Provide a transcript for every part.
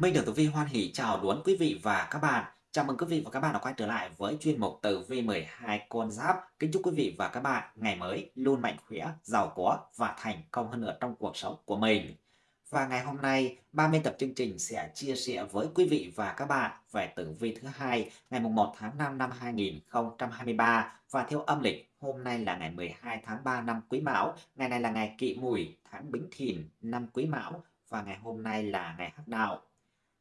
Minh được Tử Vi hoan hỷ chào đón quý vị và các bạn. Chào mừng quý vị và các bạn đã quay trở lại với chuyên mục Tử Vi 12 con giáp. Kính chúc quý vị và các bạn ngày mới luôn mạnh khỏe, giàu có và thành công hơn nữa trong cuộc sống của mình. Và ngày hôm nay, ban biên tập chương trình sẽ chia sẻ với quý vị và các bạn về tử vi thứ hai ngày 1 tháng 5 năm 2023 và theo âm lịch hôm nay là ngày 12 tháng 3 năm Quý Mão, ngày này là ngày kỵ Mùi, tháng Bính Thìn năm Quý Mão và ngày hôm nay là ngày Hắc Đạo.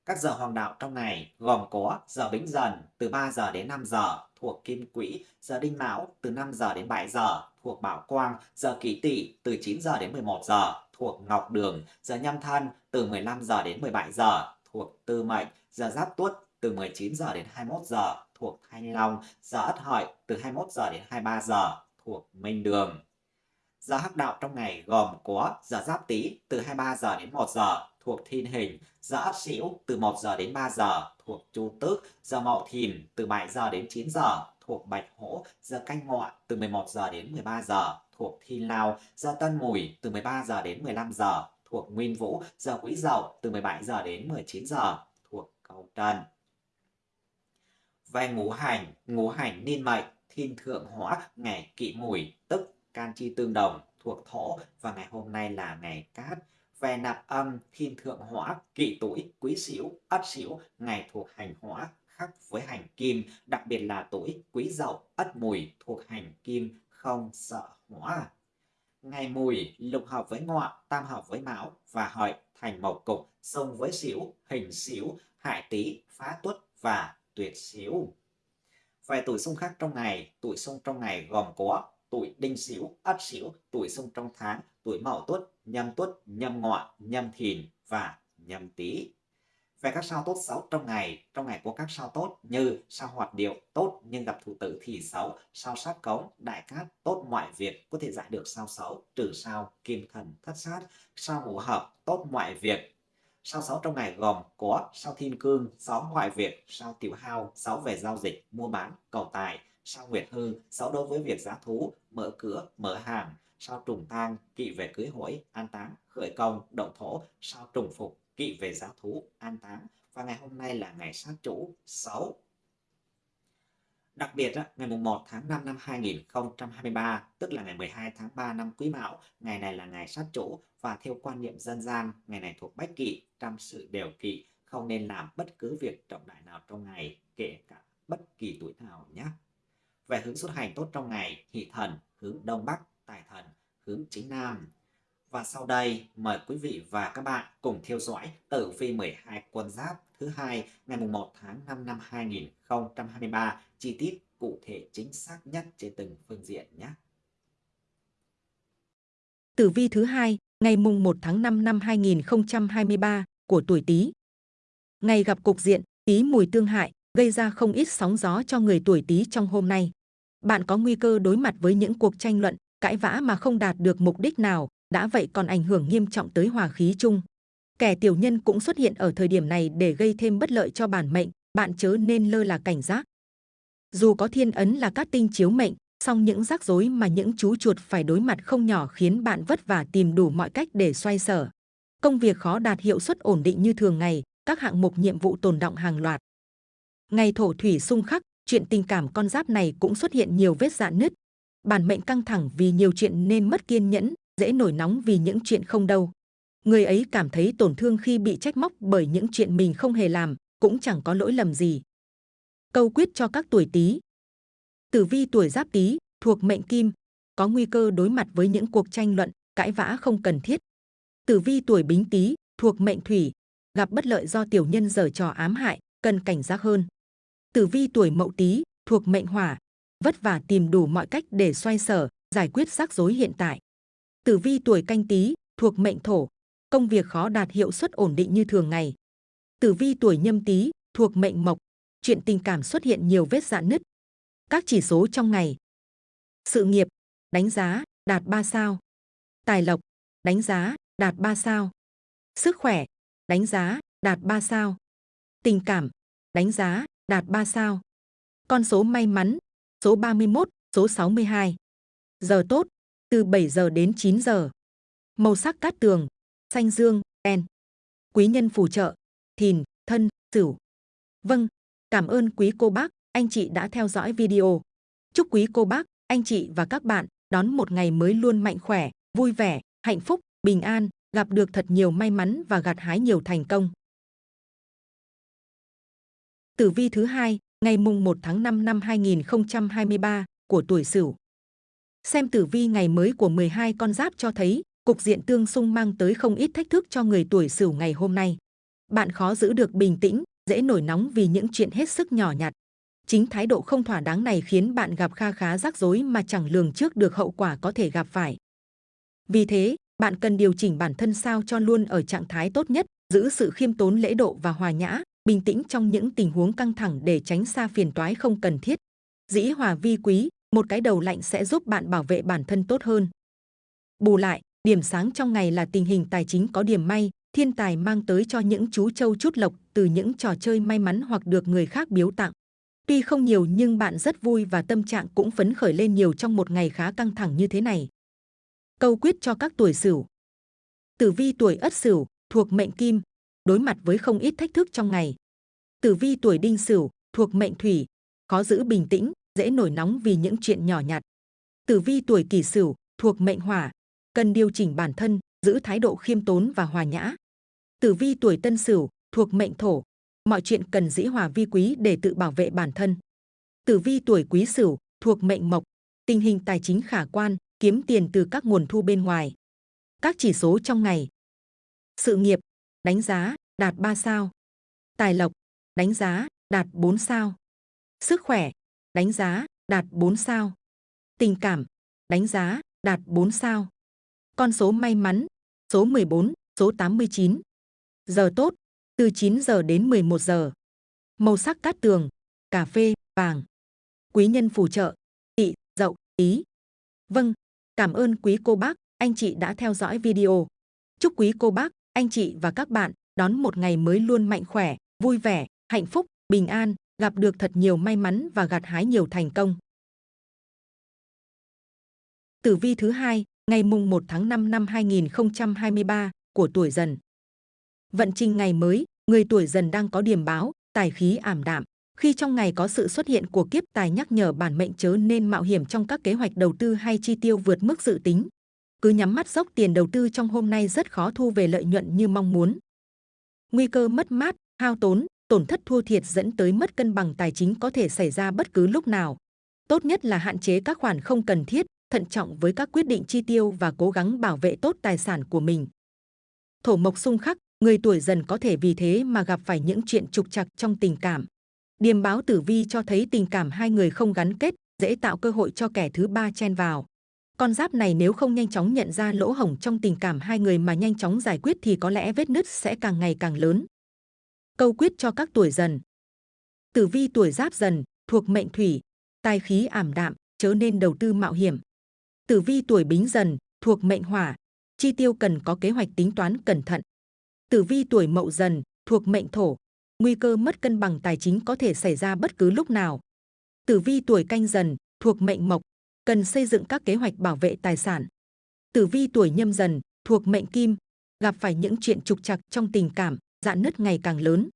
Các giờ hoàng đạo trong ngày gồm có giờ Bính Dần từ 3 giờ đến 5 giờ thuộc Kim Quỹ, giờ Đinh Mão từ 5 giờ đến 7 giờ thuộc Bảo Quang, giờ Kỷ Tỵ từ 9 giờ đến 11 giờ thuộc Ngọc Đường, giờ Nhâm Thân từ 15 giờ đến 17 giờ thuộc Tư Mệnh, giờ Giáp Tuất từ 19 giờ đến 21 giờ thuộc Thanh Long, giờ Ất Hợi từ 21 giờ đến 23 giờ thuộc Minh Đường. Giờ hắc đạo trong ngày gồm có giờ Giáp Tý từ 23 giờ đến 1 giờ thuộc Thiên Hình, giờ Ất Sửu từ 1 giờ đến 3 giờ thuộc Chu Tước, giờ Mậu Thìn từ 7 giờ đến 9 giờ thuộc Bạch Hổ, giờ Canh Ngọ từ 11 giờ đến 13 giờ thuộc thiên Lao, giờ Tân Mùi từ 13 giờ đến 15 giờ thuộc Nguyên Vũ, giờ Quý Dậu từ 17 giờ đến 19 giờ thuộc Cầu Trần. Về ngũ hành, ngũ hành niên mệnh, thiên thượng hóa, ngày kỵ mùi, tức can chi tương đồng, thuộc thổ và ngày hôm nay là ngày cát. Về nạp âm, thiên thượng hỏa, kỷ tuổi, quý sửu, ất sửu, ngày thuộc hành hỏa, khác với hành kim, đặc biệt là tuổi quý dậu, ất mùi thuộc hành kim, không sợ hỏa. Ngày mùi lục hợp với ngọ, tam hợp với mão và hợi thành mộc cục, xông với xỉu, hình xỉu, hại tý, phá tuất và tuyệt xỉu. Về tuổi xung khắc trong ngày, tuổi xung trong ngày gồm có tuổi đinh sửu, ất sửu, tuổi xung trong tháng, tuổi mậu tuất, nhâm tuất, nhâm ngọ, nhâm thìn và nhâm tý. Về các sao tốt xấu trong ngày, trong ngày có các sao tốt như sao hoạt điệu tốt nhưng gặp thủ tử thì xấu, sao sát cống, đại cát tốt mọi việc có thể giải được sao xấu, trừ sao kim thần thất sát, sao ngũ hợp tốt mọi việc. Sao xấu trong ngày gồm có sao thiên cương, sáu ngoại việc, sao tiểu hao, sáu về giao dịch, mua bán, cầu tài, sao nguyệt hư, sau đối với việc giá thú, mở cửa, mở hàng, sao trùng tang, kỵ về cưới hỏi, an táng, khởi công, động thổ, sao trùng phục, kỵ về giá thú, an táng và ngày hôm nay là ngày sát chủ 6. Đặc biệt, ngày 1 tháng 5 năm 2023, tức là ngày 12 tháng 3 năm Quý Mão, ngày này là ngày sát chủ và theo quan niệm dân gian, ngày này thuộc bách kỵ, trăm sự đều kỵ, không nên làm bất cứ việc trọng đại nào trong ngày, kể cả bất kỳ tuổi nào nhé. Về hướng xuất hành tốt trong ngày, hỷ thần hướng Đông Bắc, tài thần hướng chính Nam. Và sau đây mời quý vị và các bạn cùng theo dõi tử vi 12 quân giáp thứ hai ngày 1 tháng 5 năm 2023 chi tiết cụ thể chính xác nhất trên từng phương diện nhé. Tử vi thứ hai ngày mùng 1 tháng 5 năm 2023 của tuổi Tý. Ngày gặp cục diện Tý mùi tương hại gây ra không ít sóng gió cho người tuổi Tý trong hôm nay. Bạn có nguy cơ đối mặt với những cuộc tranh luận, cãi vã mà không đạt được mục đích nào, đã vậy còn ảnh hưởng nghiêm trọng tới hòa khí chung. Kẻ tiểu nhân cũng xuất hiện ở thời điểm này để gây thêm bất lợi cho bản mệnh, bạn chớ nên lơ là cảnh giác. Dù có thiên ấn là các tinh chiếu mệnh, song những rắc rối mà những chú chuột phải đối mặt không nhỏ khiến bạn vất vả tìm đủ mọi cách để xoay sở. Công việc khó đạt hiệu suất ổn định như thường ngày, các hạng mục nhiệm vụ tồn động hàng loạt. Ngày thổ thủy xung khắc, chuyện tình cảm con giáp này cũng xuất hiện nhiều vết dạn nứt. Bản mệnh căng thẳng vì nhiều chuyện nên mất kiên nhẫn, dễ nổi nóng vì những chuyện không đâu. Người ấy cảm thấy tổn thương khi bị trách móc bởi những chuyện mình không hề làm, cũng chẳng có lỗi lầm gì. Câu quyết cho các tuổi Tý. Tử vi tuổi Giáp Tý thuộc mệnh Kim, có nguy cơ đối mặt với những cuộc tranh luận, cãi vã không cần thiết. Tử vi tuổi Bính Tý thuộc mệnh Thủy, gặp bất lợi do tiểu nhân giở trò ám hại, cần cảnh giác hơn. Tử vi tuổi Mậu Tý thuộc mệnh Hỏa, vất vả tìm đủ mọi cách để xoay sở, giải quyết rắc rối hiện tại. Tử vi tuổi Canh Tý thuộc mệnh Thổ, công việc khó đạt hiệu suất ổn định như thường ngày. Tử vi tuổi Nhâm Tý thuộc mệnh Mộc, chuyện tình cảm xuất hiện nhiều vết dạn nứt. Các chỉ số trong ngày. Sự nghiệp, đánh giá, đạt 3 sao. Tài lộc, đánh giá, đạt 3 sao. Sức khỏe, đánh giá, đạt 3 sao. Tình cảm, đánh giá, đạt 3 sao. Con số may mắn, số 31, số 62. Giờ tốt, từ 7 giờ đến 9 giờ. Màu sắc cát tường, xanh dương, đen. Quý nhân phù trợ, thìn, thân, sửu. Vâng, cảm ơn quý cô bác, anh chị đã theo dõi video. Chúc quý cô bác, anh chị và các bạn đón một ngày mới luôn mạnh khỏe, vui vẻ, hạnh phúc, bình an, gặp được thật nhiều may mắn và gặt hái nhiều thành công. Tử vi thứ hai, ngày mùng 1 tháng 5 năm 2023 của tuổi Sửu. Xem tử vi ngày mới của 12 con giáp cho thấy, cục diện tương xung mang tới không ít thách thức cho người tuổi Sửu ngày hôm nay. Bạn khó giữ được bình tĩnh, dễ nổi nóng vì những chuyện hết sức nhỏ nhặt. Chính thái độ không thỏa đáng này khiến bạn gặp kha khá rắc rối mà chẳng lường trước được hậu quả có thể gặp phải. Vì thế, bạn cần điều chỉnh bản thân sao cho luôn ở trạng thái tốt nhất, giữ sự khiêm tốn lễ độ và hòa nhã, bình tĩnh trong những tình huống căng thẳng để tránh xa phiền toái không cần thiết. Dĩ hòa vi quý, một cái đầu lạnh sẽ giúp bạn bảo vệ bản thân tốt hơn. Bù lại, điểm sáng trong ngày là tình hình tài chính có điểm may, thiên tài mang tới cho những chú trâu chút lộc từ những trò chơi may mắn hoặc được người khác biếu tặng. Tuy không nhiều nhưng bạn rất vui và tâm trạng cũng phấn khởi lên nhiều trong một ngày khá căng thẳng như thế này. Câu quyết cho các tuổi Sửu. Tử vi tuổi Ất Sửu thuộc mệnh Kim, đối mặt với không ít thách thức trong ngày. Tử vi tuổi Đinh Sửu thuộc mệnh Thủy, khó giữ bình tĩnh, dễ nổi nóng vì những chuyện nhỏ nhặt. Tử vi tuổi Kỷ Sửu thuộc mệnh Hỏa, cần điều chỉnh bản thân, giữ thái độ khiêm tốn và hòa nhã. Tử vi tuổi Tân Sửu thuộc mệnh Thổ, mọi chuyện cần dĩ hòa vi quý để tự bảo vệ bản thân. Tử vi tuổi Quý Sửu thuộc mệnh Mộc, tình hình tài chính khả quan, kiếm tiền từ các nguồn thu bên ngoài. Các chỉ số trong ngày. Sự nghiệp, đánh giá, đạt 3 sao. Tài lộc, đánh giá, đạt 4 sao. Sức khỏe, đánh giá, đạt 4 sao. Tình cảm, đánh giá, đạt 4 sao. Con số may mắn, số 14, số 89. Giờ tốt, từ 9 giờ đến 11 giờ. Màu sắc cát tường, cà phê, vàng. Quý nhân phù trợ, tị, dậu, ý. Vâng, cảm ơn quý cô bác, anh chị đã theo dõi video. Chúc quý cô bác, anh chị và các bạn đón một ngày mới luôn mạnh khỏe, vui vẻ, hạnh phúc, bình an, gặp được thật nhiều may mắn và gặt hái nhiều thành công. Tử vi thứ hai, ngày mùng 1 tháng 5 năm 2023 của tuổi Dần. Vận trình ngày mới, người tuổi Dần đang có điểm báo, tài khí ảm đạm. Khi trong ngày có sự xuất hiện của kiếp tài nhắc nhở bản mệnh chớ nên mạo hiểm trong các kế hoạch đầu tư hay chi tiêu vượt mức dự tính. Cứ nhắm mắt dốc tiền đầu tư trong hôm nay rất khó thu về lợi nhuận như mong muốn. Nguy cơ mất mát, hao tốn, tổn thất thua thiệt dẫn tới mất cân bằng tài chính có thể xảy ra bất cứ lúc nào. Tốt nhất là hạn chế các khoản không cần thiết, thận trọng với các quyết định chi tiêu và cố gắng bảo vệ tốt tài sản của mình. Thổ mộc xung khắc, người tuổi dần có thể vì thế mà gặp phải những chuyện trục trặc trong tình cảm. Điềm báo tử vi cho thấy tình cảm hai người không gắn kết, dễ tạo cơ hội cho kẻ thứ ba chen vào. Con giáp này nếu không nhanh chóng nhận ra lỗ hổng trong tình cảm hai người mà nhanh chóng giải quyết thì có lẽ vết nứt sẽ càng ngày càng lớn. Câu quyết cho các tuổi dần. Tử vi tuổi giáp dần, thuộc mệnh thủy, tài khí ảm đạm, chớ nên đầu tư mạo hiểm. Tử vi tuổi bính dần, thuộc mệnh hỏa, chi tiêu cần có kế hoạch tính toán cẩn thận. Tử vi tuổi mậu dần, thuộc mệnh thổ, nguy cơ mất cân bằng tài chính có thể xảy ra bất cứ lúc nào. Tử vi tuổi canh dần, thuộc mệnh mộc, cần xây dựng các kế hoạch bảo vệ tài sản. Tử vi tuổi nhâm dần, thuộc mệnh kim, gặp phải những chuyện trục trặc trong tình cảm, dạn nứt ngày càng lớn.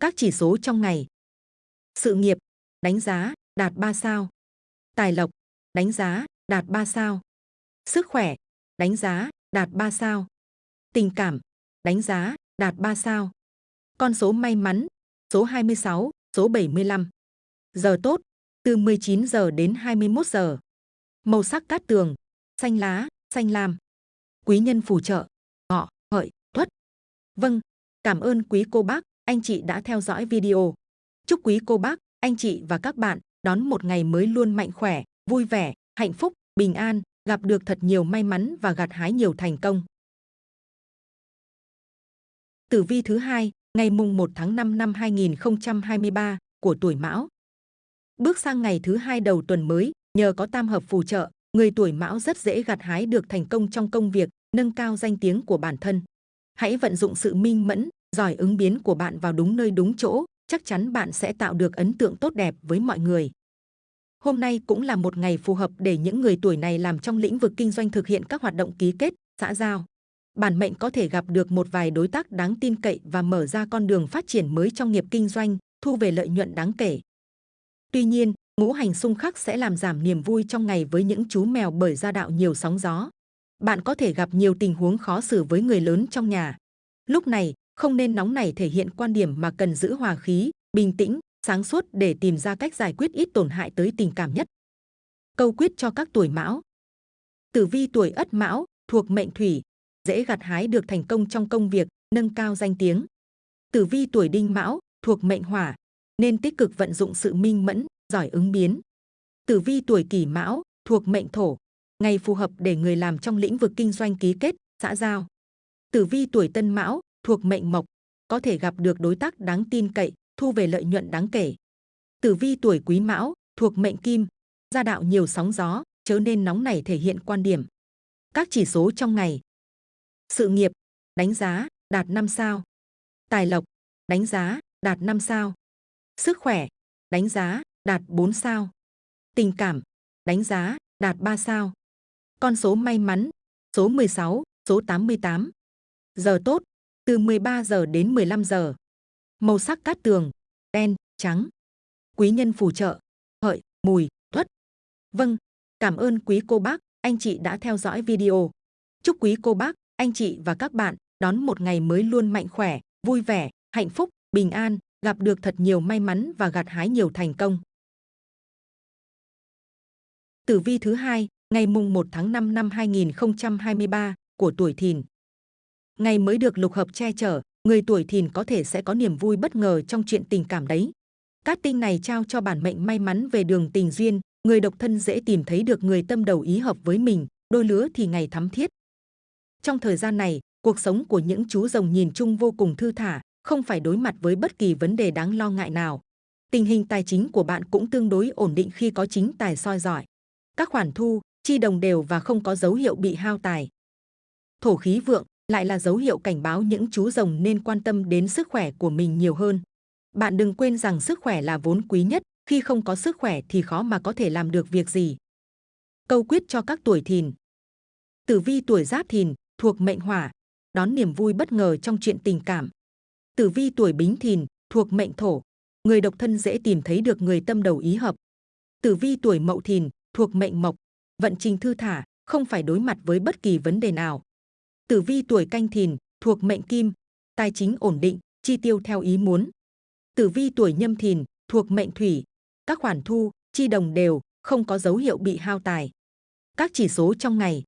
Các chỉ số trong ngày. Sự nghiệp, đánh giá, đạt 3 sao. Tài lộc, đánh giá, đạt 3 sao. Sức khỏe, đánh giá, đạt 3 sao. Tình cảm, đánh giá, đạt 3 sao. Con số may mắn, số 26, số 75. Giờ tốt, từ 19 giờ đến 21 giờ. Màu sắc cát tường, xanh lá, xanh lam. Quý nhân phù trợ, ngọ, hợi, tuất. Vâng, cảm ơn quý cô bác, anh chị đã theo dõi video. Chúc quý cô bác, anh chị và các bạn đón một ngày mới luôn mạnh khỏe, vui vẻ, hạnh phúc, bình an, gặp được thật nhiều may mắn và gặt hái nhiều thành công. Tử vi thứ hai, ngày mùng 1 tháng 5 năm 2023 của tuổi Mão. Bước sang ngày thứ hai đầu tuần mới, nhờ có tam hợp phù trợ, người tuổi Mão rất dễ gặt hái được thành công trong công việc, nâng cao danh tiếng của bản thân. Hãy vận dụng sự minh mẫn, giỏi ứng biến của bạn vào đúng nơi đúng chỗ, chắc chắn bạn sẽ tạo được ấn tượng tốt đẹp với mọi người. Hôm nay cũng là một ngày phù hợp để những người tuổi này làm trong lĩnh vực kinh doanh thực hiện các hoạt động ký kết, xã giao. bản mệnh có thể gặp được một vài đối tác đáng tin cậy và mở ra con đường phát triển mới trong nghiệp kinh doanh, thu về lợi nhuận đáng kể. Tuy nhiên, ngũ hành xung khắc sẽ làm giảm niềm vui trong ngày với những chú mèo bởi gia đạo nhiều sóng gió. Bạn có thể gặp nhiều tình huống khó xử với người lớn trong nhà. Lúc này, không nên nóng nảy thể hiện quan điểm mà cần giữ hòa khí, bình tĩnh, sáng suốt để tìm ra cách giải quyết ít tổn hại tới tình cảm nhất. Câu quyết cho các tuổi mão Tử vi tuổi ất mão, thuộc mệnh thủy, dễ gặt hái được thành công trong công việc, nâng cao danh tiếng. Tử vi tuổi đinh mão, thuộc mệnh hỏa, nên tích cực vận dụng sự minh mẫn, giỏi ứng biến. Tử vi tuổi kỷ mão, thuộc mệnh thổ, ngày phù hợp để người làm trong lĩnh vực kinh doanh ký kết, xã giao. Tử vi tuổi tân mão, thuộc mệnh mộc, có thể gặp được đối tác đáng tin cậy, thu về lợi nhuận đáng kể. Tử vi tuổi quý mão, thuộc mệnh kim, gia đạo nhiều sóng gió, chớ nên nóng nảy thể hiện quan điểm. Các chỉ số trong ngày. Sự nghiệp, đánh giá, đạt 5 sao. Tài lộc, đánh giá, đạt 5 sao. Sức khỏe, đánh giá, đạt 4 sao. Tình cảm, đánh giá, đạt 3 sao. Con số may mắn, số 16, số 88. Giờ tốt, từ 13 giờ đến 15 giờ. Màu sắc cát tường, đen, trắng. Quý nhân phù trợ, hợi, mùi, tuất. Vâng, cảm ơn quý cô bác, anh chị đã theo dõi video. Chúc quý cô bác, anh chị và các bạn đón một ngày mới luôn mạnh khỏe, vui vẻ, hạnh phúc, bình an, gặp được thật nhiều may mắn và gặt hái nhiều thành công. Tử vi thứ hai, ngày mùng 1 tháng 5 năm 2023 của tuổi Thìn. Ngày mới được lục hợp che chở, người tuổi Thìn có thể sẽ có niềm vui bất ngờ trong chuyện tình cảm đấy. Các tinh này trao cho bản mệnh may mắn về đường tình duyên, người độc thân dễ tìm thấy được người tâm đầu ý hợp với mình, đôi lứa thì ngày thắm thiết. Trong thời gian này, cuộc sống của những chú rồng nhìn chung vô cùng thư thả, không phải đối mặt với bất kỳ vấn đề đáng lo ngại nào. Tình hình tài chính của bạn cũng tương đối ổn định khi có chính tài soi giỏi. Các khoản thu, chi đồng đều và không có dấu hiệu bị hao tài. Thổ khí vượng lại là dấu hiệu cảnh báo những chú rồng nên quan tâm đến sức khỏe của mình nhiều hơn. Bạn đừng quên rằng sức khỏe là vốn quý nhất, khi không có sức khỏe thì khó mà có thể làm được việc gì. Câu quyết cho các tuổi thìn. Tử vi tuổi giáp thìn, thuộc mệnh hỏa, đón niềm vui bất ngờ trong chuyện tình cảm. Tử vi tuổi bính thìn, thuộc mệnh thổ, người độc thân dễ tìm thấy được người tâm đầu ý hợp. Tử vi tuổi mậu thìn, thuộc mệnh mộc, vận trình thư thả, không phải đối mặt với bất kỳ vấn đề nào. Tử vi tuổi canh thìn, thuộc mệnh kim, tài chính ổn định, chi tiêu theo ý muốn. Tử vi tuổi nhâm thìn, thuộc mệnh thủy, các khoản thu, chi đồng đều, không có dấu hiệu bị hao tài. Các chỉ số trong ngày.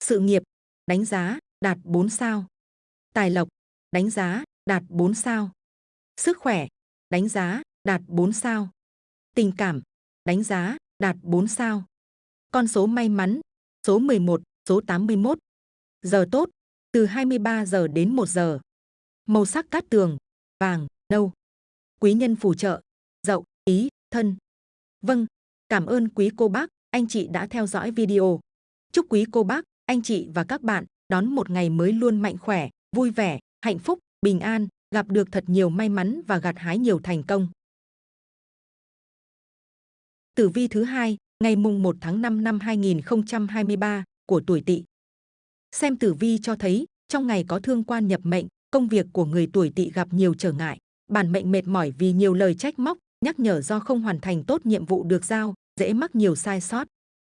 Sự nghiệp, đánh giá, đạt 4 sao. Tài lộc, đánh giá, đạt 4 sao. Sức khỏe, đánh giá, đạt 4 sao. Tình cảm, đánh giá, đạt 4 sao. Con số may mắn, số 11, số 81. Giờ tốt, từ 23 giờ đến 1 giờ. Màu sắc cát tường, vàng, nâu. Quý nhân phù trợ, dậu, ý, thân. Vâng, cảm ơn quý cô bác, anh chị đã theo dõi video. Chúc quý cô bác, anh chị và các bạn đón một ngày mới luôn mạnh khỏe, vui vẻ, hạnh phúc, bình an, gặp được thật nhiều may mắn và gặt hái nhiều thành công. Tử vi thứ hai, ngày mùng 1 tháng 5 năm 2023 của tuổi Tỵ. Xem tử vi cho thấy, trong ngày có thương quan nhập mệnh, công việc của người tuổi Tỵ gặp nhiều trở ngại, bản mệnh mệt mỏi vì nhiều lời trách móc, nhắc nhở do không hoàn thành tốt nhiệm vụ được giao, dễ mắc nhiều sai sót.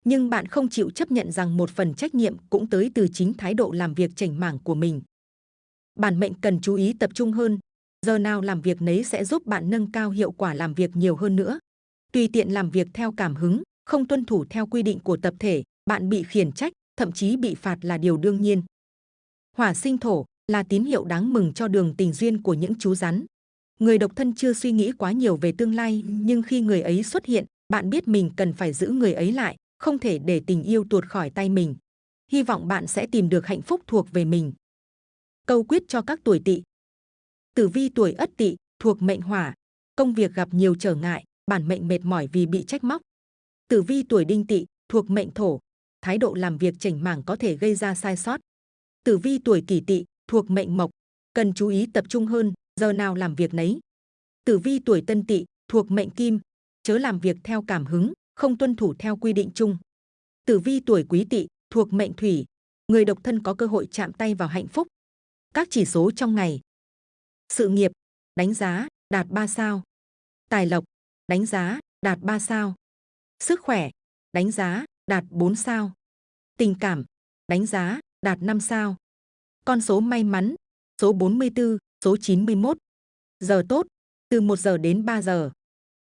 Nhưng bạn không chịu chấp nhận rằng một phần trách nhiệm cũng tới từ chính thái độ làm việc chảnh mảng của mình. Bản mệnh cần chú ý tập trung hơn, giờ nào làm việc nấy sẽ giúp bạn nâng cao hiệu quả làm việc nhiều hơn nữa. Tùy tiện làm việc theo cảm hứng, không tuân thủ theo quy định của tập thể, bạn bị khiển trách, thậm chí bị phạt là điều đương nhiên. Hỏa sinh thổ là tín hiệu đáng mừng cho đường tình duyên của những chú rắn. Người độc thân chưa suy nghĩ quá nhiều về tương lai, nhưng khi người ấy xuất hiện, bạn biết mình cần phải giữ người ấy lại, không thể để tình yêu tuột khỏi tay mình. Hy vọng bạn sẽ tìm được hạnh phúc thuộc về mình. Câu quyết cho các tuổi tỵ. Tử vi tuổi ất tỵ thuộc mệnh hỏa, công việc gặp nhiều trở ngại, bản mệnh mệt mỏi vì bị trách móc. Tử vi tuổi đinh tỵ thuộc mệnh thổ, thái độ làm việc chảnh mảng có thể gây ra sai sót. Tử vi tuổi kỷ tỵ thuộc mệnh mộc, cần chú ý tập trung hơn, giờ nào làm việc nấy. Tử vi tuổi tân tỵ thuộc mệnh kim, chớ làm việc theo cảm hứng, không tuân thủ theo quy định chung. Tử vi tuổi quý tỵ thuộc mệnh thủy, người độc thân có cơ hội chạm tay vào hạnh phúc. Các chỉ số trong ngày. Sự nghiệp, đánh giá, đạt 3 sao. Tài lộc, đánh giá, đạt 3 sao. Sức khỏe, đánh giá, đạt 4 sao. Tình cảm, đánh giá, đạt 5 sao. Con số may mắn, số 44, số 91. Giờ tốt, từ 1 giờ đến 3 giờ.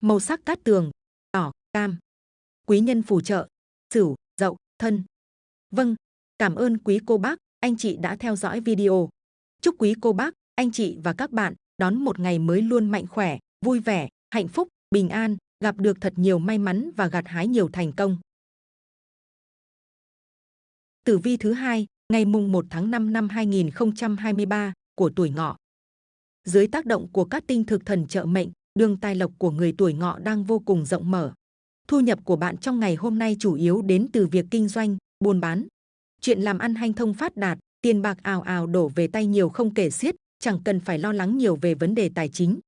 Màu sắc cát tường, đỏ, cam. Quý nhân phù trợ, sửu, dậu, thân. Vâng, cảm ơn quý cô bác, anh chị đã theo dõi video. Chúc quý cô bác, anh chị và các bạn đón một ngày mới luôn mạnh khỏe, vui vẻ, hạnh phúc, bình an, gặp được thật nhiều may mắn và gặt hái nhiều thành công. Tử vi thứ hai, ngày mùng 1 tháng 5 năm 2023 của tuổi ngọ. Dưới tác động của các tinh thực thần trợ mệnh, đường tài lộc của người tuổi ngọ đang vô cùng rộng mở. Thu nhập của bạn trong ngày hôm nay chủ yếu đến từ việc kinh doanh, buôn bán. Chuyện làm ăn hanh thông phát đạt, tiền bạc ào ào đổ về tay nhiều không kể xiết, chẳng cần phải lo lắng nhiều về vấn đề tài chính.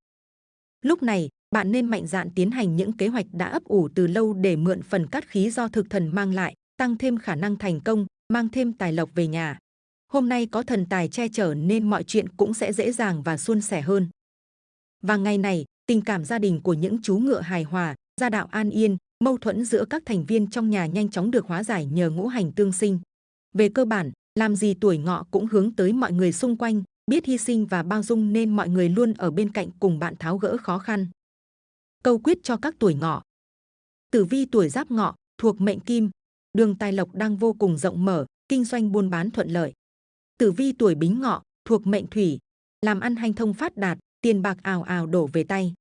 Lúc này, bạn nên mạnh dạn tiến hành những kế hoạch đã ấp ủ từ lâu để mượn phần cát khí do thực thần mang lại, tăng thêm khả năng thành công, mang thêm tài lộc về nhà. Hôm nay có thần tài che chở nên mọi chuyện cũng sẽ dễ dàng và suôn sẻ hơn. Và ngày này, tình cảm gia đình của những chú ngựa hài hòa, gia đạo an yên, mâu thuẫn giữa các thành viên trong nhà nhanh chóng được hóa giải nhờ ngũ hành tương sinh. Về cơ bản, làm gì tuổi ngọ cũng hướng tới mọi người xung quanh, biết hy sinh và bao dung nên mọi người luôn ở bên cạnh cùng bạn tháo gỡ khó khăn. Câu quyết cho các tuổi ngọ. Tử vi tuổi giáp ngọ, thuộc mệnh kim, đường tài lộc đang vô cùng rộng mở, kinh doanh buôn bán thuận lợi. Tử vi tuổi bính ngọ, thuộc mệnh thủy, làm ăn hanh thông phát đạt, tiền bạc ào ào đổ về tay.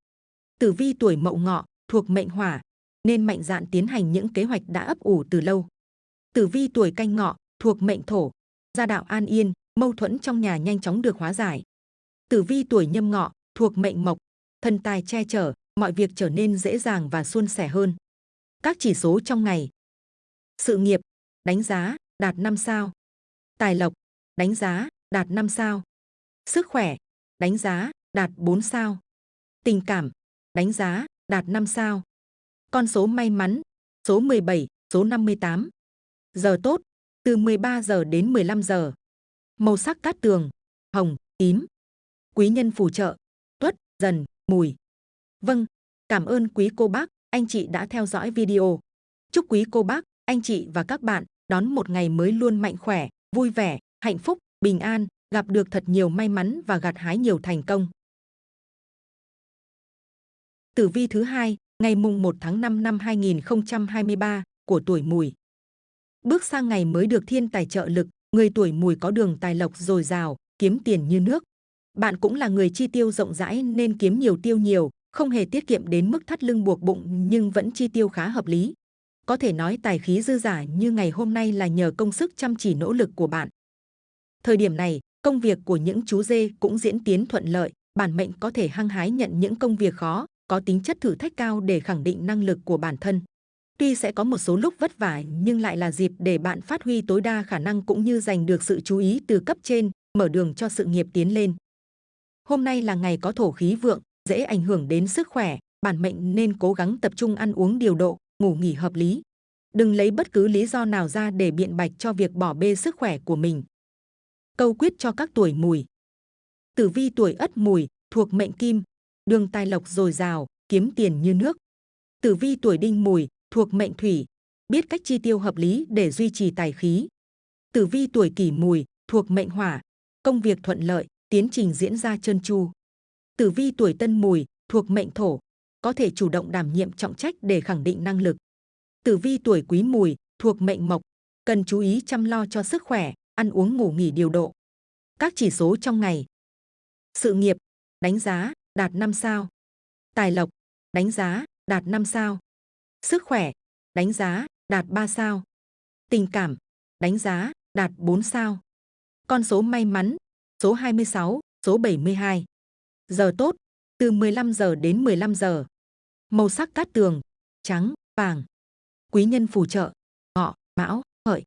Tử vi tuổi mậu ngọ, thuộc mệnh hỏa, nên mạnh dạn tiến hành những kế hoạch đã ấp ủ từ lâu. Tử vi tuổi canh ngọ, thuộc mệnh thổ, gia đạo an yên, mâu thuẫn trong nhà nhanh chóng được hóa giải. Tử vi tuổi nhâm ngọ, thuộc mệnh mộc, thần tài che chở, mọi việc trở nên dễ dàng và suôn sẻ hơn. Các chỉ số trong ngày. Sự nghiệp, đánh giá, đạt 5 sao. Tài lộc, đánh giá, đạt 5 sao. Sức khỏe, đánh giá, đạt 4 sao. Tình cảm, đánh giá, đạt 5 sao. Con số may mắn, số 17, số 58. Giờ tốt, từ 13 giờ đến 15 giờ. Màu sắc cát tường, hồng, tím. Quý nhân phù trợ, tuất, dần, mùi. Vâng, cảm ơn quý cô bác, anh chị đã theo dõi video. Chúc quý cô bác, anh chị và các bạn đón một ngày mới luôn mạnh khỏe, vui vẻ, hạnh phúc, bình an, gặp được thật nhiều may mắn và gặt hái nhiều thành công. Tử vi thứ hai, ngày mùng 1 tháng 5 năm 2023 của tuổi Mùi. Bước sang ngày mới được thiên tài trợ lực, người tuổi Mùi có đường tài lộc dồi dào, kiếm tiền như nước. Bạn cũng là người chi tiêu rộng rãi nên kiếm nhiều tiêu nhiều, không hề tiết kiệm đến mức thắt lưng buộc bụng nhưng vẫn chi tiêu khá hợp lý. Có thể nói tài khí dư giả như ngày hôm nay là nhờ công sức chăm chỉ nỗ lực của bạn. Thời điểm này, công việc của những chú dê cũng diễn tiến thuận lợi, bản mệnh có thể hăng hái nhận những công việc khó, có tính chất thử thách cao để khẳng định năng lực của bản thân. Tuy sẽ có một số lúc vất vả nhưng lại là dịp để bạn phát huy tối đa khả năng cũng như giành được sự chú ý từ cấp trên, mở đường cho sự nghiệp tiến lên. Hôm nay là ngày có thổ khí vượng, dễ ảnh hưởng đến sức khỏe, bản mệnh nên cố gắng tập trung ăn uống điều độ, ngủ nghỉ hợp lý. Đừng lấy bất cứ lý do nào ra để biện bạch cho việc bỏ bê sức khỏe của mình. Câu quyết cho các tuổi mùi. Tử vi tuổi ất mùi, thuộc mệnh kim, đường tài lộc dồi dào, kiếm tiền như nước. Tử vi tuổi đinh mùi, thuộc mệnh thủy, biết cách chi tiêu hợp lý để duy trì tài khí. Tử vi tuổi kỷ mùi, thuộc mệnh hỏa, công việc thuận lợi, tiến trình diễn ra trơn tru. Tử vi tuổi tân mùi, thuộc mệnh thổ, có thể chủ động đảm nhiệm trọng trách để khẳng định năng lực. Tử vi tuổi quý mùi, thuộc mệnh mộc, cần chú ý chăm lo cho sức khỏe, ăn uống ngủ nghỉ điều độ. Các chỉ số trong ngày. Sự nghiệp, đánh giá, đạt 5 sao. Tài lộc, đánh giá, đạt 5 sao. Sức khỏe, đánh giá, đạt 3 sao. Tình cảm, đánh giá, đạt 4 sao. Con số may mắn, số 26, số 72. Giờ tốt, từ 15 giờ đến 15 giờ. Màu sắc cát tường, trắng, vàng. Quý nhân phù trợ, ngọ, mão, hợi.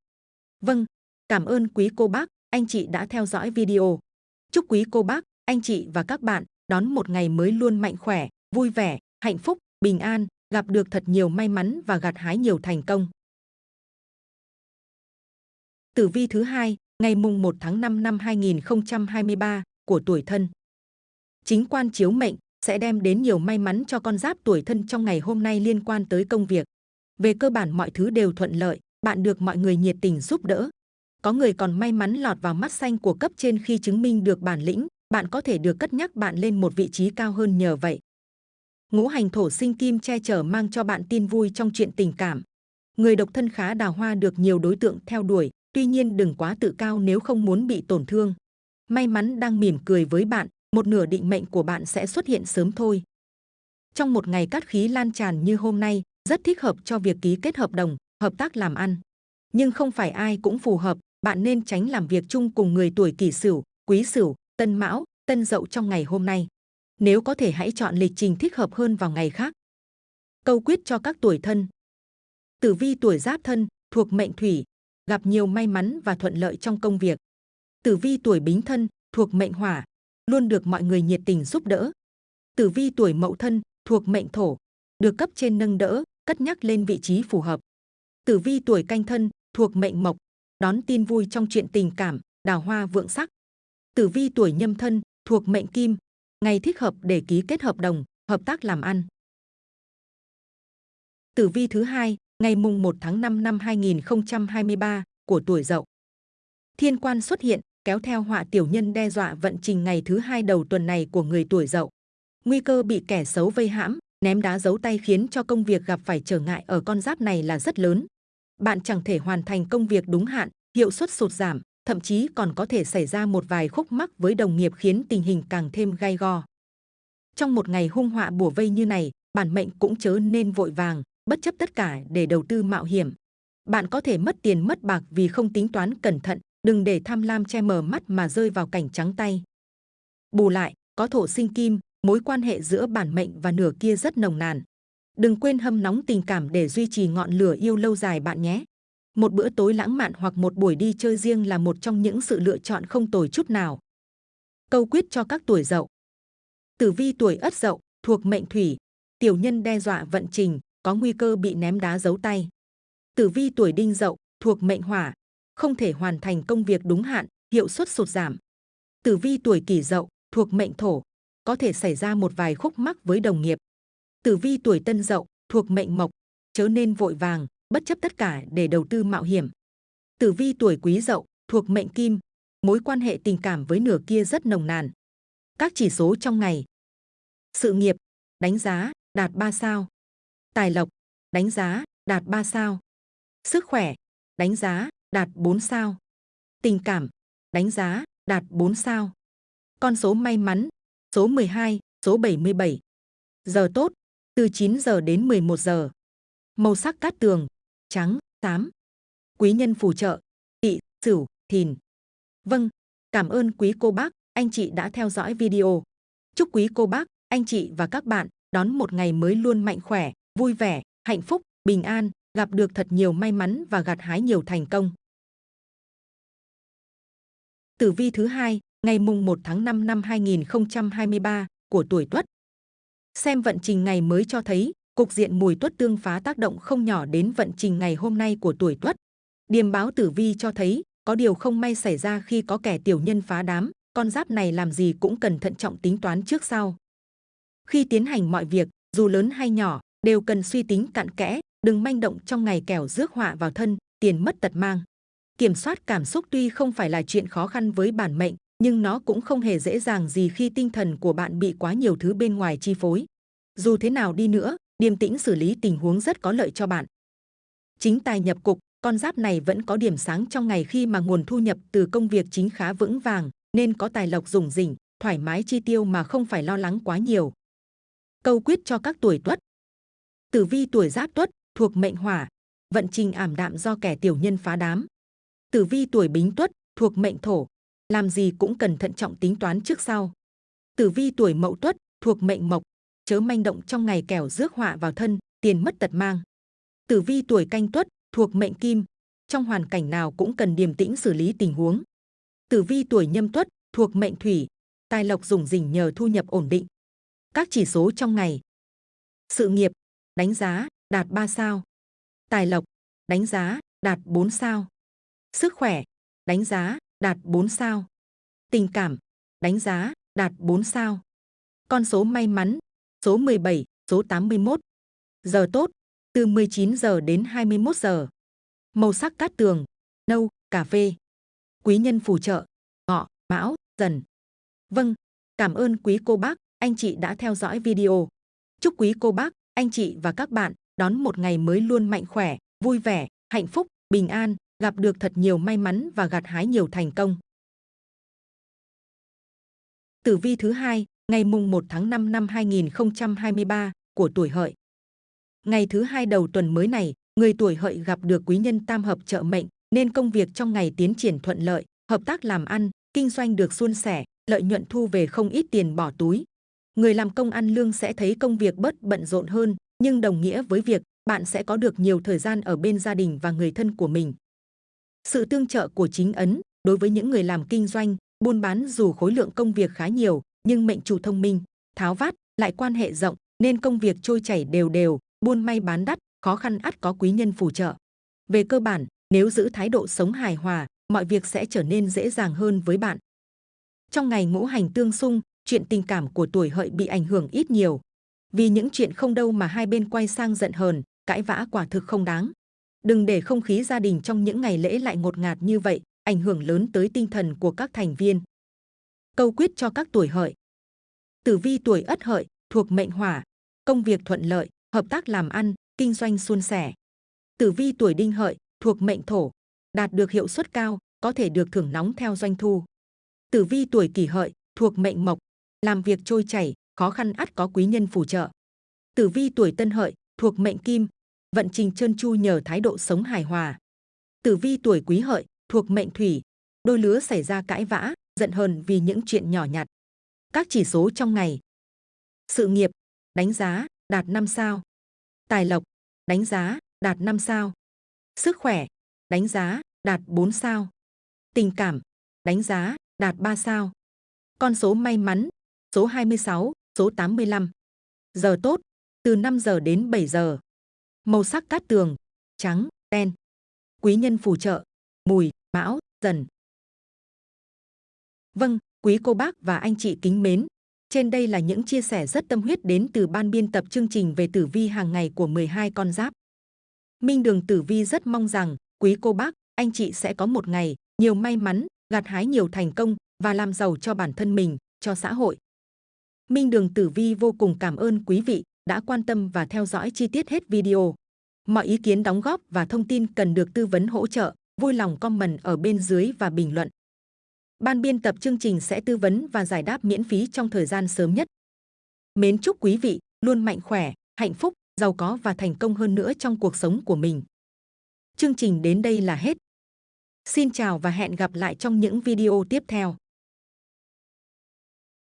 Vâng, cảm ơn quý cô bác, anh chị đã theo dõi video. Chúc quý cô bác, anh chị và các bạn đón một ngày mới luôn mạnh khỏe, vui vẻ, hạnh phúc, bình an, gặp được thật nhiều may mắn và gặt hái nhiều thành công. Tử vi thứ hai, ngày mùng 1 tháng 5 năm 2023 của tuổi thân. Chính quan chiếu mệnh sẽ đem đến nhiều may mắn cho con giáp tuổi thân trong ngày hôm nay liên quan tới công việc. Về cơ bản mọi thứ đều thuận lợi, bạn được mọi người nhiệt tình giúp đỡ. Có người còn may mắn lọt vào mắt xanh của cấp trên khi chứng minh được bản lĩnh, bạn có thể được cất nhắc bạn lên một vị trí cao hơn nhờ vậy. Ngũ hành thổ sinh kim che chở mang cho bạn tin vui trong chuyện tình cảm. Người độc thân khá đào hoa được nhiều đối tượng theo đuổi, tuy nhiên đừng quá tự cao nếu không muốn bị tổn thương. May mắn đang mỉm cười với bạn, một nửa định mệnh của bạn sẽ xuất hiện sớm thôi. Trong một ngày cát khí lan tràn như hôm nay, rất thích hợp cho việc ký kết hợp đồng, hợp tác làm ăn. Nhưng không phải ai cũng phù hợp, bạn nên tránh làm việc chung cùng người tuổi kỷ sửu, quý sửu, tân mão, tân dậu trong ngày hôm nay. Nếu có thể hãy chọn lịch trình thích hợp hơn vào ngày khác. Câu quyết cho các tuổi thân. Tử vi tuổi giáp thân, thuộc mệnh thủy, gặp nhiều may mắn và thuận lợi trong công việc. Tử vi tuổi bính thân, thuộc mệnh hỏa, luôn được mọi người nhiệt tình giúp đỡ. Tử vi tuổi mậu thân, thuộc mệnh thổ, được cấp trên nâng đỡ, cất nhắc lên vị trí phù hợp. Tử vi tuổi canh thân, thuộc mệnh mộc, đón tin vui trong chuyện tình cảm, đào hoa vượng sắc. Tử vi tuổi nhâm thân, thuộc mệnh kim, ngày thích hợp để ký kết hợp đồng, hợp tác làm ăn. Tử vi thứ hai, ngày mùng 1 tháng 5 năm 2023 của tuổi Dậu. Thiên quan xuất hiện, kéo theo họa tiểu nhân đe dọa vận trình ngày thứ hai đầu tuần này của người tuổi Dậu. Nguy cơ bị kẻ xấu vây hãm, ném đá giấu tay khiến cho công việc gặp phải trở ngại ở con giáp này là rất lớn. Bạn chẳng thể hoàn thành công việc đúng hạn, hiệu suất sụt giảm, thậm chí còn có thể xảy ra một vài khúc mắc với đồng nghiệp khiến tình hình càng thêm gai go. Trong một ngày hung họa bùa vây như này, bản mệnh cũng chớ nên vội vàng, bất chấp tất cả để đầu tư mạo hiểm. Bạn có thể mất tiền mất bạc vì không tính toán cẩn thận, đừng để tham lam che mờ mắt mà rơi vào cảnh trắng tay. Bù lại, có thổ sinh kim, mối quan hệ giữa bản mệnh và nửa kia rất nồng nàn. Đừng quên hâm nóng tình cảm để duy trì ngọn lửa yêu lâu dài bạn nhé. Một bữa tối lãng mạn hoặc một buổi đi chơi riêng là một trong những sự lựa chọn không tồi chút nào. Câu quyết cho các tuổi dậu. Tử vi tuổi ất dậu, thuộc mệnh thủy, tiểu nhân đe dọa vận trình, có nguy cơ bị ném đá giấu tay. Tử vi tuổi đinh dậu, thuộc mệnh hỏa, không thể hoàn thành công việc đúng hạn, hiệu suất sụt giảm. Tử vi tuổi kỷ dậu, thuộc mệnh thổ, có thể xảy ra một vài khúc mắc với đồng nghiệp. Tử vi tuổi tân dậu, thuộc mệnh mộc, chớ nên vội vàng, bất chấp tất cả để đầu tư mạo hiểm. Tử vi tuổi quý dậu, thuộc mệnh kim, mối quan hệ tình cảm với nửa kia rất nồng nàn. Các chỉ số trong ngày. Sự nghiệp, đánh giá, đạt 3 sao. Tài lộc, đánh giá, đạt 3 sao. Sức khỏe, đánh giá, đạt 4 sao. Tình cảm, đánh giá, đạt 4 sao. Con số may mắn, số 12, số 77. Giờ tốt, từ 9 giờ đến 11 giờ. Màu sắc cát tường, trắng, xám. Quý nhân phù trợ, tị, sửu, thìn. Vâng, cảm ơn quý cô bác, anh chị đã theo dõi video. Chúc quý cô bác, anh chị và các bạn đón một ngày mới luôn mạnh khỏe, vui vẻ, hạnh phúc, bình an, gặp được thật nhiều may mắn và gặt hái nhiều thành công. Tử vi thứ hai, ngày mùng 1 tháng 5 năm 2023 của tuổi Tuất. Xem vận trình ngày mới cho thấy, cục diện mùi tuất tương phá tác động không nhỏ đến vận trình ngày hôm nay của tuổi Tuất. Điềm báo tử vi cho thấy, có điều không may xảy ra khi có kẻ tiểu nhân phá đám, con giáp này làm gì cũng cần thận trọng tính toán trước sau. Khi tiến hành mọi việc, dù lớn hay nhỏ, đều cần suy tính cặn kẽ, đừng manh động trong ngày kẻo rước họa vào thân, tiền mất tật mang. Kiểm soát cảm xúc tuy không phải là chuyện khó khăn với bản mệnh, nhưng nó cũng không hề dễ dàng gì khi tinh thần của bạn bị quá nhiều thứ bên ngoài chi phối. Dù thế nào đi nữa, điềm tĩnh xử lý tình huống rất có lợi cho bạn. Chính tài nhập cục, con giáp này vẫn có điểm sáng trong ngày khi mà nguồn thu nhập từ công việc chính khá vững vàng, nên có tài lộc rủng rỉnh, thoải mái chi tiêu mà không phải lo lắng quá nhiều. Câu quyết cho các tuổi tuất. Tử vi tuổi giáp tuất, thuộc mệnh hỏa, vận trình ảm đạm do kẻ tiểu nhân phá đám. Tử vi tuổi bính tuất, thuộc mệnh thổ, làm gì cũng cần thận trọng tính toán trước sau. Tử vi tuổi mậu tuất, thuộc mệnh mộc, chớ manh động trong ngày kẻo rước họa vào thân, tiền mất tật mang. Tử vi tuổi canh tuất, thuộc mệnh kim, trong hoàn cảnh nào cũng cần điềm tĩnh xử lý tình huống. Tử vi tuổi nhâm tuất, thuộc mệnh thủy, tài lộc dùng dình nhờ thu nhập ổn định. Các chỉ số trong ngày. Sự nghiệp, đánh giá, đạt 3 sao. Tài lộc, đánh giá, đạt 4 sao. Sức khỏe, đánh giá, đạt 4 sao. Tình cảm, đánh giá, đạt 4 sao. Con số may mắn, số 17, số 81. Giờ tốt, từ 19 giờ đến 21 giờ. Màu sắc cát tường, nâu, cà phê. Quý nhân phù trợ, ngọ, mão, dần. Vâng, cảm ơn quý cô bác, anh chị đã theo dõi video. Chúc quý cô bác, anh chị và các bạn đón một ngày mới luôn mạnh khỏe, vui vẻ, hạnh phúc, bình an, gặp được thật nhiều may mắn và gặt hái nhiều thành công. Tử vi thứ hai, ngày mùng 1 tháng 5 năm 2023 của tuổi hợi. Ngày thứ hai đầu tuần mới này, người tuổi hợi gặp được quý nhân tam hợp trợ mệnh, nên công việc trong ngày tiến triển thuận lợi, hợp tác làm ăn, kinh doanh được suôn sẻ, lợi nhuận thu về không ít tiền bỏ túi. Người làm công ăn lương sẽ thấy công việc bớt bận rộn hơn, nhưng đồng nghĩa với việc bạn sẽ có được nhiều thời gian ở bên gia đình và người thân của mình. Sự tương trợ của chính ấn đối với những người làm kinh doanh, buôn bán dù khối lượng công việc khá nhiều, nhưng mệnh chủ thông minh, tháo vát, lại quan hệ rộng, nên công việc trôi chảy đều đều, buôn may bán đắt, khó khăn ắt có quý nhân phù trợ. Về cơ bản, nếu giữ thái độ sống hài hòa, mọi việc sẽ trở nên dễ dàng hơn với bạn. Trong ngày ngũ hành tương xung, chuyện tình cảm của tuổi hợi bị ảnh hưởng ít nhiều. Vì những chuyện không đâu mà hai bên quay sang giận hờn, cãi vã quả thực không đáng. Đừng để không khí gia đình trong những ngày lễ lại ngột ngạt như vậy, ảnh hưởng lớn tới tinh thần của các thành viên. Câu quyết cho các tuổi hợi. Tử vi tuổi ất hợi, thuộc mệnh hỏa, công việc thuận lợi, hợp tác làm ăn, kinh doanh suôn sẻ. Tử vi tuổi đinh hợi, thuộc mệnh thổ, đạt được hiệu suất cao, có thể được thưởng nóng theo doanh thu. Tử vi tuổi kỷ hợi, thuộc mệnh mộc, làm việc trôi chảy, khó khăn ắt có quý nhân phù trợ. Tử vi tuổi tân hợi, thuộc mệnh kim, vận trình trơn tru nhờ thái độ sống hài hòa. Tử vi tuổi quý hợi, thuộc mệnh thủy, đôi lứa xảy ra cãi vã, giận hờn vì những chuyện nhỏ nhặt. Các chỉ số trong ngày. Sự nghiệp, đánh giá, đạt 5 sao. Tài lộc, đánh giá, đạt 5 sao. Sức khỏe, đánh giá, đạt 4 sao. Tình cảm, đánh giá, đạt 3 sao. Con số may mắn, số 26, số 85. Giờ tốt, từ 5 giờ đến 7 giờ. Màu sắc cát tường, trắng, đen. Quý nhân phù trợ, mùi, mão, dần. Vâng, quý cô bác và anh chị kính mến. Trên đây là những chia sẻ rất tâm huyết đến từ ban biên tập chương trình về tử vi hàng ngày của 12 con giáp. Minh Đường Tử Vi rất mong rằng quý cô bác, anh chị sẽ có một ngày nhiều may mắn, gặt hái nhiều thành công và làm giàu cho bản thân mình, cho xã hội. Minh Đường Tử Vi vô cùng cảm ơn quý vị đã quan tâm và theo dõi chi tiết hết video. Mọi ý kiến đóng góp và thông tin cần được tư vấn hỗ trợ, vui lòng comment ở bên dưới và bình luận. Ban biên tập chương trình sẽ tư vấn và giải đáp miễn phí trong thời gian sớm nhất. Mến chúc quý vị luôn mạnh khỏe, hạnh phúc, giàu có và thành công hơn nữa trong cuộc sống của mình. Chương trình đến đây là hết. Xin chào và hẹn gặp lại trong những video tiếp theo.